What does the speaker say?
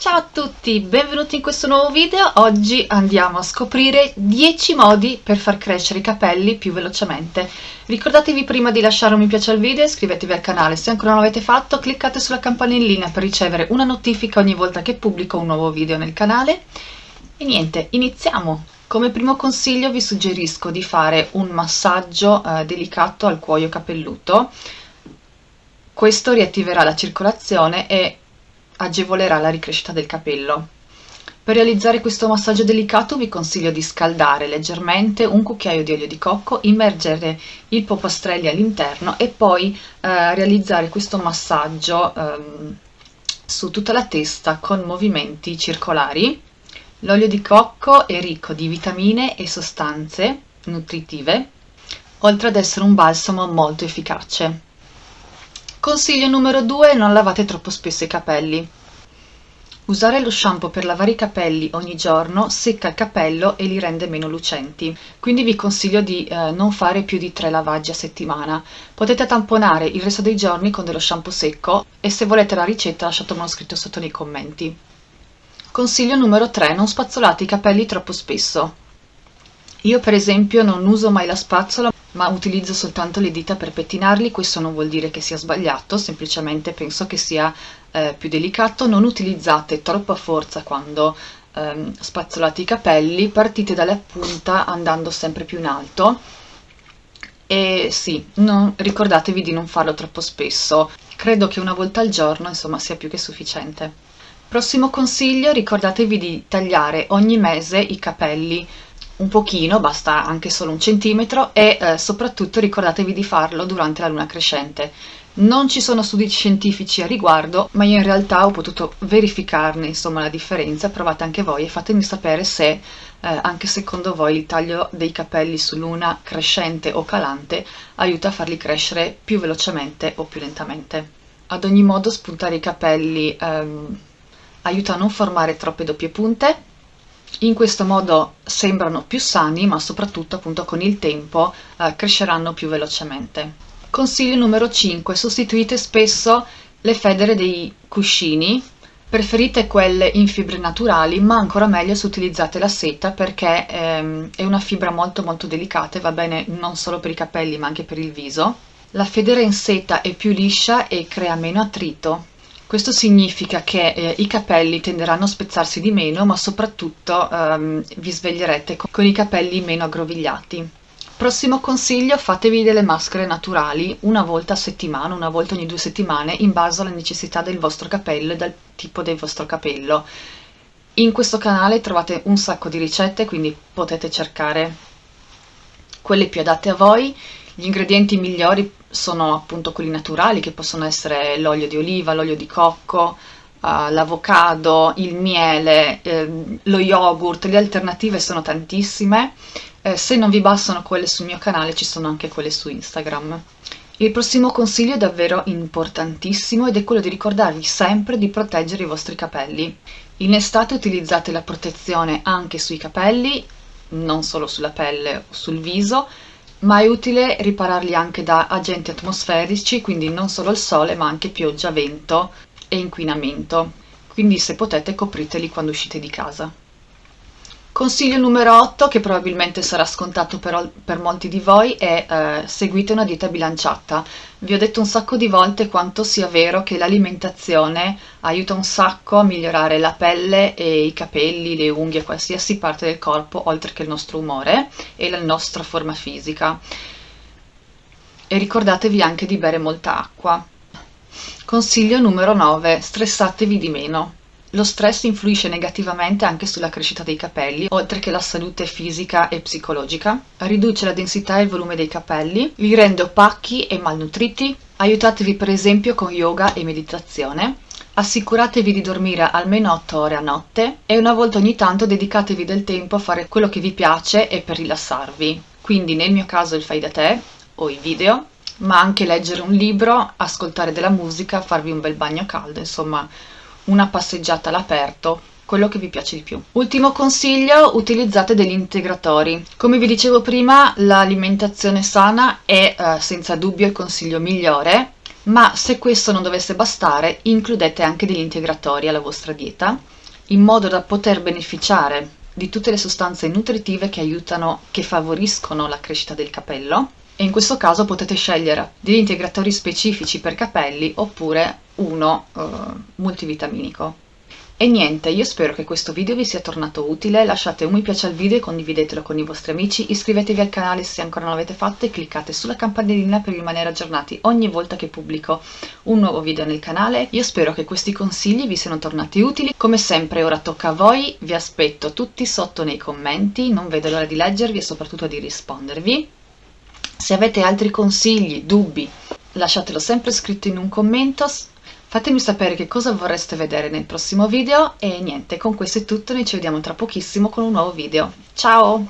Ciao a tutti, benvenuti in questo nuovo video. Oggi andiamo a scoprire 10 modi per far crescere i capelli più velocemente. Ricordatevi prima di lasciare un mi piace al video e iscrivetevi al canale. Se ancora non l'avete fatto, cliccate sulla campanellina per ricevere una notifica ogni volta che pubblico un nuovo video nel canale. E niente, iniziamo! Come primo consiglio vi suggerisco di fare un massaggio eh, delicato al cuoio capelluto. Questo riattiverà la circolazione e agevolerà la ricrescita del capello. Per realizzare questo massaggio delicato vi consiglio di scaldare leggermente un cucchiaio di olio di cocco, immergere il popostrelli all'interno e poi eh, realizzare questo massaggio eh, su tutta la testa con movimenti circolari. L'olio di cocco è ricco di vitamine e sostanze nutritive, oltre ad essere un balsamo molto efficace. Consiglio numero 2, non lavate troppo spesso i capelli. Usare lo shampoo per lavare i capelli ogni giorno secca il capello e li rende meno lucenti, quindi vi consiglio di eh, non fare più di 3 lavaggi a settimana. Potete tamponare il resto dei giorni con dello shampoo secco e se volete la ricetta lasciatemelo scritto sotto nei commenti. Consiglio numero 3, non spazzolate i capelli troppo spesso. Io per esempio non uso mai la spazzola ma utilizzo soltanto le dita per pettinarli, questo non vuol dire che sia sbagliato, semplicemente penso che sia eh, più delicato. Non utilizzate troppa forza quando ehm, spazzolate i capelli, partite dalla punta andando sempre più in alto e sì, non, ricordatevi di non farlo troppo spesso, credo che una volta al giorno insomma sia più che sufficiente. Prossimo consiglio, ricordatevi di tagliare ogni mese i capelli un pochino, basta anche solo un centimetro e eh, soprattutto ricordatevi di farlo durante la luna crescente. Non ci sono studi scientifici a riguardo, ma io in realtà ho potuto verificarne insomma la differenza, provate anche voi e fatemi sapere se eh, anche secondo voi il taglio dei capelli su luna crescente o calante aiuta a farli crescere più velocemente o più lentamente. Ad ogni modo spuntare i capelli ehm, aiuta a non formare troppe doppie punte in questo modo sembrano più sani ma soprattutto appunto con il tempo eh, cresceranno più velocemente. Consiglio numero 5. Sostituite spesso le federe dei cuscini, preferite quelle in fibre naturali ma ancora meglio se utilizzate la seta perché ehm, è una fibra molto molto delicata e va bene non solo per i capelli ma anche per il viso. La federa in seta è più liscia e crea meno attrito questo significa che eh, i capelli tenderanno a spezzarsi di meno, ma soprattutto ehm, vi sveglierete con, con i capelli meno aggrovigliati. Prossimo consiglio, fatevi delle maschere naturali una volta a settimana, una volta ogni due settimane, in base alla necessità del vostro capello e dal tipo del vostro capello. In questo canale trovate un sacco di ricette, quindi potete cercare quelle più adatte a voi. Gli ingredienti migliori sono appunto quelli naturali che possono essere l'olio di oliva, l'olio di cocco, uh, l'avocado, il miele, eh, lo yogurt, le alternative sono tantissime. Eh, se non vi bastano quelle sul mio canale ci sono anche quelle su Instagram. Il prossimo consiglio è davvero importantissimo ed è quello di ricordarvi sempre di proteggere i vostri capelli. In estate utilizzate la protezione anche sui capelli, non solo sulla pelle o sul viso, ma è utile ripararli anche da agenti atmosferici, quindi non solo il sole, ma anche pioggia, vento e inquinamento. Quindi se potete copriteli quando uscite di casa. Consiglio numero 8, che probabilmente sarà scontato per, per molti di voi, è eh, seguite una dieta bilanciata. Vi ho detto un sacco di volte quanto sia vero che l'alimentazione aiuta un sacco a migliorare la pelle e i capelli, le unghie, qualsiasi parte del corpo, oltre che il nostro umore e la nostra forma fisica. E ricordatevi anche di bere molta acqua. Consiglio numero 9, stressatevi di meno. Lo stress influisce negativamente anche sulla crescita dei capelli, oltre che la salute fisica e psicologica, riduce la densità e il volume dei capelli, li rende opachi e malnutriti, aiutatevi per esempio con yoga e meditazione, assicuratevi di dormire almeno 8 ore a notte e una volta ogni tanto dedicatevi del tempo a fare quello che vi piace e per rilassarvi. Quindi nel mio caso il fai da te o i video, ma anche leggere un libro, ascoltare della musica, farvi un bel bagno caldo, insomma una passeggiata all'aperto, quello che vi piace di più. Ultimo consiglio, utilizzate degli integratori. Come vi dicevo prima, l'alimentazione sana è eh, senza dubbio il consiglio migliore, ma se questo non dovesse bastare includete anche degli integratori alla vostra dieta in modo da poter beneficiare di tutte le sostanze nutritive che aiutano, che favoriscono la crescita del capello e in questo caso potete scegliere degli integratori specifici per capelli oppure uno uh, multivitaminico. E niente, io spero che questo video vi sia tornato utile, lasciate un mi piace al video e condividetelo con i vostri amici, iscrivetevi al canale se ancora non l'avete fatto e cliccate sulla campanellina per rimanere aggiornati ogni volta che pubblico un nuovo video nel canale. Io spero che questi consigli vi siano tornati utili, come sempre ora tocca a voi, vi aspetto tutti sotto nei commenti, non vedo l'ora di leggervi e soprattutto di rispondervi. Se avete altri consigli, dubbi, lasciatelo sempre scritto in un commento, Fatemi sapere che cosa vorreste vedere nel prossimo video e niente, con questo è tutto, noi ci vediamo tra pochissimo con un nuovo video. Ciao!